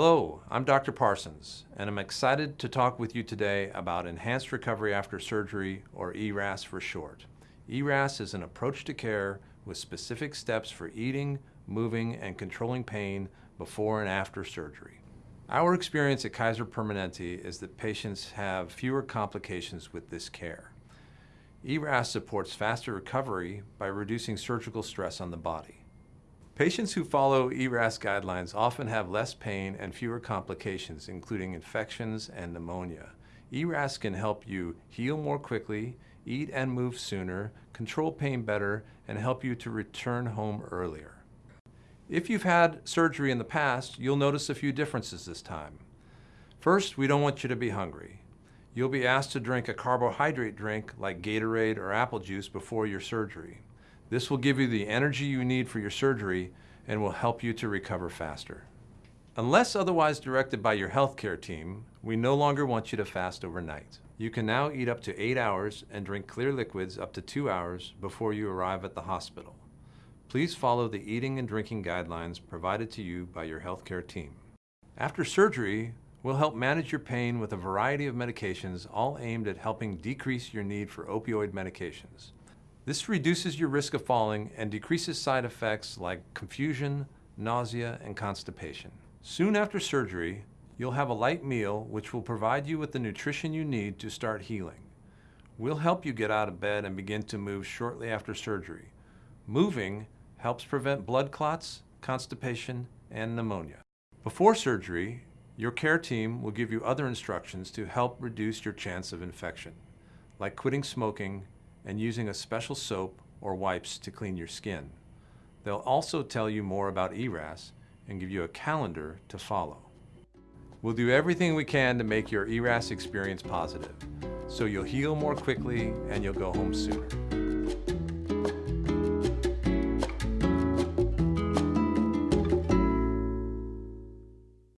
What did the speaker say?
Hello, I'm Dr. Parsons, and I'm excited to talk with you today about Enhanced Recovery After Surgery, or ERAS for short. ERAS is an approach to care with specific steps for eating, moving, and controlling pain before and after surgery. Our experience at Kaiser Permanente is that patients have fewer complications with this care. ERAS supports faster recovery by reducing surgical stress on the body. Patients who follow ERAS guidelines often have less pain and fewer complications, including infections and pneumonia. ERAS can help you heal more quickly, eat and move sooner, control pain better, and help you to return home earlier. If you've had surgery in the past, you'll notice a few differences this time. First, we don't want you to be hungry. You'll be asked to drink a carbohydrate drink like Gatorade or apple juice before your surgery. This will give you the energy you need for your surgery and will help you to recover faster. Unless otherwise directed by your healthcare team, we no longer want you to fast overnight. You can now eat up to eight hours and drink clear liquids up to two hours before you arrive at the hospital. Please follow the eating and drinking guidelines provided to you by your healthcare team. After surgery, we'll help manage your pain with a variety of medications all aimed at helping decrease your need for opioid medications. This reduces your risk of falling and decreases side effects like confusion, nausea, and constipation. Soon after surgery, you'll have a light meal which will provide you with the nutrition you need to start healing. We'll help you get out of bed and begin to move shortly after surgery. Moving helps prevent blood clots, constipation, and pneumonia. Before surgery, your care team will give you other instructions to help reduce your chance of infection, like quitting smoking and using a special soap or wipes to clean your skin. They'll also tell you more about ERAS and give you a calendar to follow. We'll do everything we can to make your ERAS experience positive, so you'll heal more quickly and you'll go home sooner.